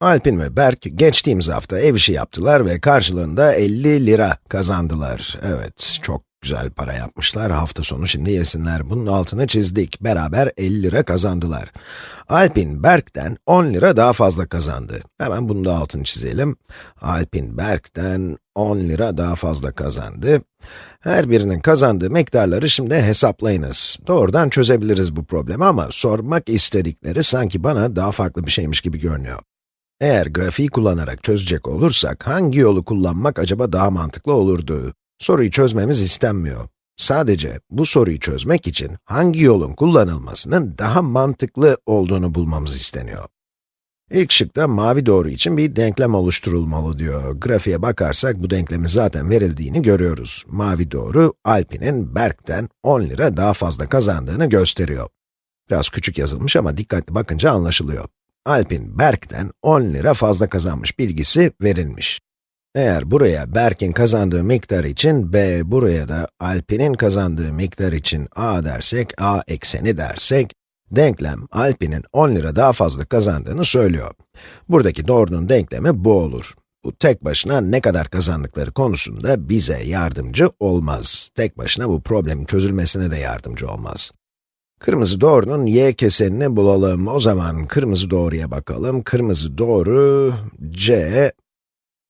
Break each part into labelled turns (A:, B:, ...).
A: Alpin ve Berk geçtiğimiz hafta ev işi yaptılar ve karşılığında 50 lira kazandılar. Evet, çok güzel para yapmışlar. Hafta sonu şimdi yesinler. Bunun altını çizdik. Beraber 50 lira kazandılar. Alpin Berk'ten 10 lira daha fazla kazandı. Hemen bunu da altını çizelim. Alpin Berk'ten 10 lira daha fazla kazandı. Her birinin kazandığı miktarları şimdi hesaplayınız. Doğrudan çözebiliriz bu problemi ama sormak istedikleri sanki bana daha farklı bir şeymiş gibi görünüyor. Eğer grafiği kullanarak çözecek olursak, hangi yolu kullanmak acaba daha mantıklı olurdu? Soruyu çözmemiz istenmiyor. Sadece bu soruyu çözmek için hangi yolun kullanılmasının daha mantıklı olduğunu bulmamız isteniyor. İlk şıkta mavi doğru için bir denklem oluşturulmalı diyor. Grafiğe bakarsak bu denklemin zaten verildiğini görüyoruz. Mavi doğru, Alpin'in Berk'ten 10 lira daha fazla kazandığını gösteriyor. Biraz küçük yazılmış ama dikkatli bakınca anlaşılıyor. Alp'in Berk'ten 10 lira fazla kazanmış bilgisi verilmiş. Eğer buraya Berk'in kazandığı miktar için b, buraya da Alp'in kazandığı miktar için a dersek, a ekseni dersek, denklem Alp'in 10 lira daha fazla kazandığını söylüyor. Buradaki doğrunun denklemi bu olur. Bu tek başına ne kadar kazandıkları konusunda bize yardımcı olmaz. Tek başına bu problemin çözülmesine de yardımcı olmaz. Kırmızı doğrunun y kesenini bulalım. O zaman kırmızı doğruya bakalım. Kırmızı doğru, c,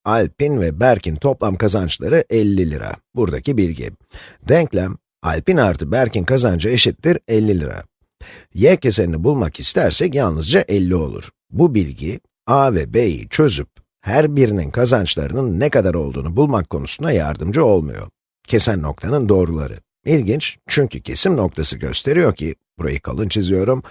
A: Alp'in ve Berk'in toplam kazançları 50 lira. Buradaki bilgi. Denklem, Alp'in artı Berk'in kazancı eşittir 50 lira. y kesenini bulmak istersek yalnızca 50 olur. Bu bilgi, a ve b'yi çözüp, her birinin kazançlarının ne kadar olduğunu bulmak konusunda yardımcı olmuyor. Kesen noktanın doğruları. İlginç, çünkü kesim noktası gösteriyor ki, burayı kalın çiziyorum,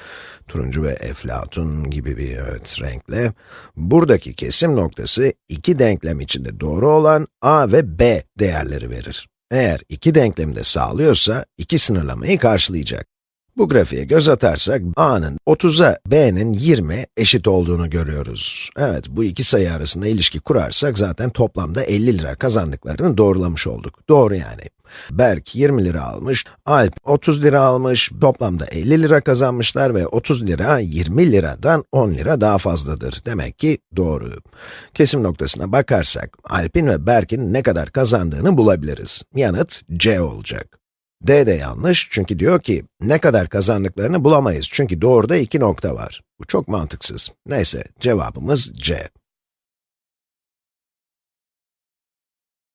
A: turuncu ve eflatun gibi bir evet, renkle, buradaki kesim noktası iki denklem içinde doğru olan a ve b değerleri verir. Eğer iki denklemi de sağlıyorsa, iki sınırlamayı karşılayacak. Bu grafiğe göz atarsak, a'nın 30'a, b'nin 20 eşit olduğunu görüyoruz. Evet, bu iki sayı arasında ilişki kurarsak zaten toplamda 50 lira kazandıklarını doğrulamış olduk. Doğru yani. Berk 20 lira almış, Alp 30 lira almış, toplamda 50 lira kazanmışlar ve 30 lira 20 liradan 10 lira daha fazladır. Demek ki doğru. Kesim noktasına bakarsak, Alp'in ve Berk'in ne kadar kazandığını bulabiliriz. Yanıt C olacak. D de yanlış çünkü diyor ki, ne kadar kazandıklarını bulamayız çünkü doğruda iki nokta var. Bu çok mantıksız. Neyse, cevabımız C.